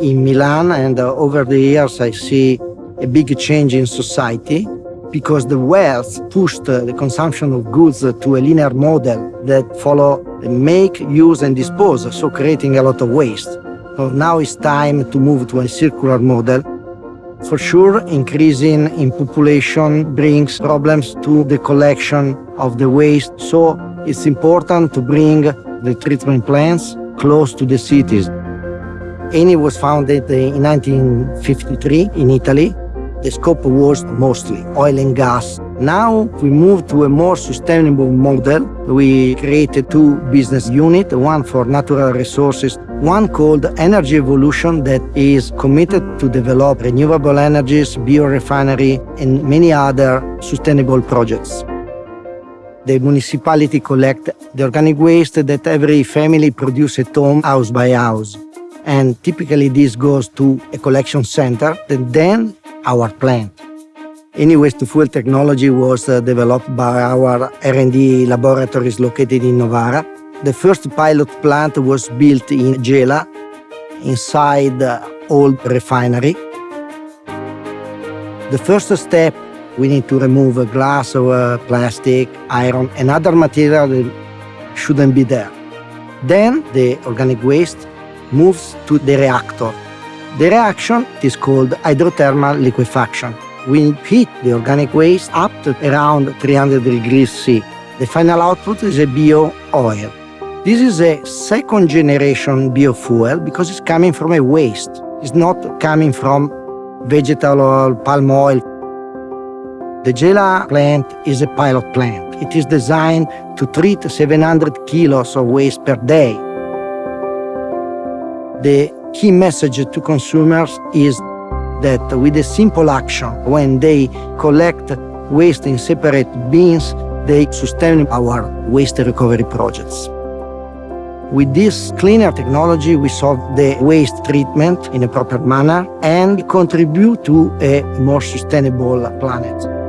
in Milan and uh, over the years I see a big change in society because the wealth pushed uh, the consumption of goods uh, to a linear model that follow make, use and dispose, so creating a lot of waste. So now it's time to move to a circular model. For sure, increasing in population brings problems to the collection of the waste, so it's important to bring the treatment plants close to the cities. Eni was founded in 1953 in Italy. The scope was mostly oil and gas. Now we move to a more sustainable model. We created two business units, one for natural resources, one called Energy Evolution that is committed to develop renewable energies, biorefinery, and many other sustainable projects. The municipality collect the organic waste that every family produce at home, house by house. And typically this goes to a collection center and then our plant. Eni the fuel technology was uh, developed by our R&D laboratories located in Novara. The first pilot plant was built in Gela, inside the old refinery. The first step, we need to remove glass or plastic, iron, and other material that shouldn't be there. Then the organic waste moves to the reactor. The reaction is called hydrothermal liquefaction. We heat the organic waste up to around 300 degrees C. The final output is a bio-oil. This is a second generation biofuel because it's coming from a waste. It's not coming from vegetable oil, palm oil. The Gela plant is a pilot plant. It is designed to treat 700 kilos of waste per day. The key message to consumers is that with a simple action, when they collect waste in separate bins, they sustain our waste recovery projects. With this cleaner technology, we solve the waste treatment in a proper manner and contribute to a more sustainable planet.